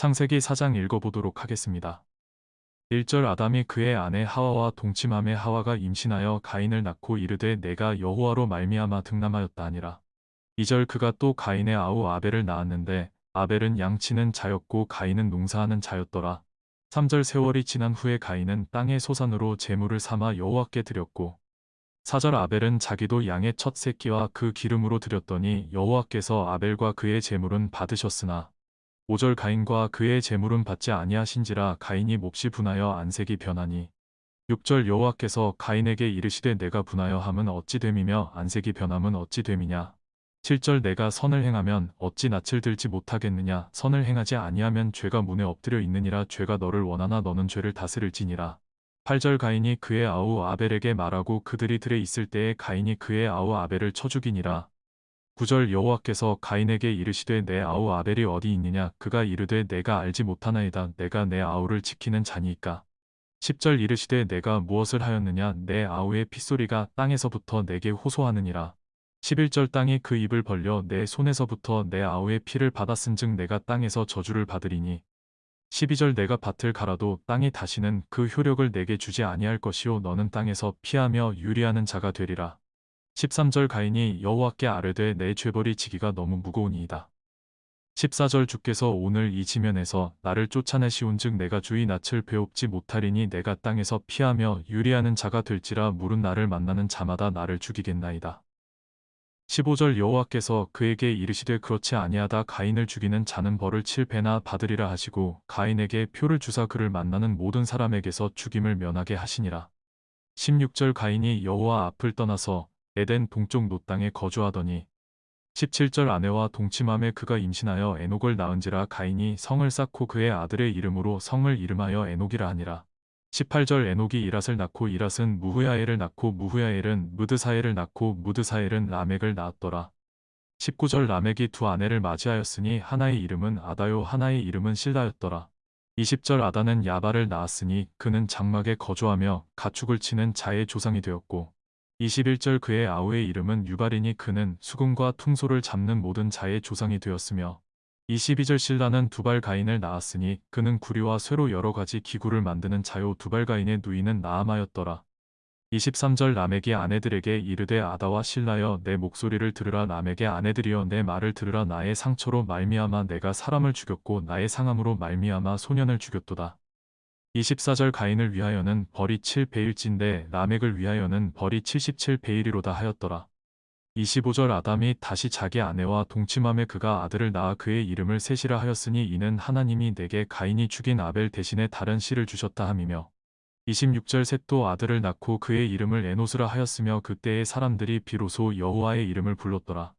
창세기 4장 읽어보도록 하겠습니다. 1절 아담이 그의 아내 하와와 동침함에 하와가 임신하여 가인을 낳고 이르되 내가 여호와로 말미암아 등남하였다 하니라. 2절 그가 또 가인의 아우 아벨을 낳았는데 아벨은 양치는 자였고 가인은 농사하는 자였더라. 3절 세월이 지난 후에 가인은 땅의 소산으로 재물을 삼아 여호와께 드렸고 4절 아벨은 자기도 양의 첫 새끼와 그 기름으로 드렸더니 여호와께서 아벨과 그의 재물은 받으셨으나 5절 가인과 그의 재물은 받지 아니하신지라 가인이 몹시 분하여 안색이 변하니. 6절 여호와께서 가인에게 이르시되 내가 분하여 함은 어찌 됨이며 안색이 변함은 어찌 됨이냐? 7절 내가 선을 행하면 어찌 낯을 들지 못하겠느냐? 선을 행하지 아니하면 죄가 문에 엎드려 있느니라. 죄가 너를 원하나 너는 죄를 다스릴지니라. 8절 가인이 그의 아우 아벨에게 말하고 그들이 들에 있을 때에 가인이 그의 아우 아벨을 쳐 죽이니라 9절 여호와께서 가인에게 이르시되 내 아우 아벨이 어디 있느냐? 그가 이르되 내가 알지 못하나이다. 내가 내 아우를 지키는 자니이까. 10절 이르시되 내가 무엇을 하였느냐? 내 아우의 핏소리가 땅에서부터 내게 호소하느니라. 11절 땅이 그 입을 벌려 내 손에서부터 내 아우의 피를 받았은즉 내가 땅에서 저주를 받으리니. 12절 내가 밭을 갈아도 땅이 다시는 그 효력을 내게 주지 아니할 것이요 너는 땅에서 피하며 유리하는 자가 되리라 13절 가인이 여호와께 아뢰되 내 죄벌이 지기가 너무 무거우니이다. 14절 주께서 오늘 이 지면에서 나를 쫓아내시온즉 내가 주의 낯을 배웁지 못하리니 내가 땅에서 피하며 유리하는 자가 될지라 물은 나를 만나는 자마다 나를 죽이겠나이다. 15절 여호와께서 그에게 이르시되 그렇지 아니하다 가인을 죽이는 자는 벌을 7배나 받으리라 하시고 가인에게 표를 주사 그를 만나는 모든 사람에게서 죽임을 면하게 하시니라. 16절 가인이 여호와 앞을 떠나서 에덴 동쪽 노땅에 거주하더니 17절 아내와 동침함에 그가 임신하여 에녹을 낳은지라 가인이 성을 쌓고 그의 아들의 이름으로 성을 이름하여 에녹이라 하니라. 18절 에녹이 이랏을 낳고 이랏은 무후야엘을 낳고 무후야엘은 무드사엘을 낳고 무드사엘은 라멕을 낳았더라. 19절 라멕이 두 아내를 맞이하였으니 하나의 이름은 아다요 하나의 이름은 실다였더라. 20절 아다는 야발을 낳았으니 그는 장막에 거주하며 가축을 치는 자의 조상이 되었고 21절 그의 아우의 이름은 유발이니 그는 수금과 퉁소를 잡는 모든 자의 조상이 되었으며 22절 신라는 두발 가인을 낳았으니 그는 구리와 쇠로 여러 가지 기구를 만드는 자요 두발 가인의 누이는 나아마였더라. 23절 라멕이 아내들에게 이르되 아다와 신라여 내 목소리를 들으라 라멕의 아내들이여 내 말을 들으라 나의 상처로 말미암아 내가 사람을 죽였고 나의 상함으로 말미암아 소년을 죽였도다. 24절 가인을 위하여는 벌이 7베일진데 라멕을 위하여는 벌이 77베일이로다 하였더라. 25절 아담이 다시 자기 아내와 동침함에 그가 아들을 낳아 그의 이름을 셋이라 하였으니 이는 하나님이 내게 가인이 죽인 아벨 대신에 다른 씨를 주셨다 함이며 26절 셋도 아들을 낳고 그의 이름을 에노스라 하였으며 그때의 사람들이 비로소 여호와의 이름을 불렀더라.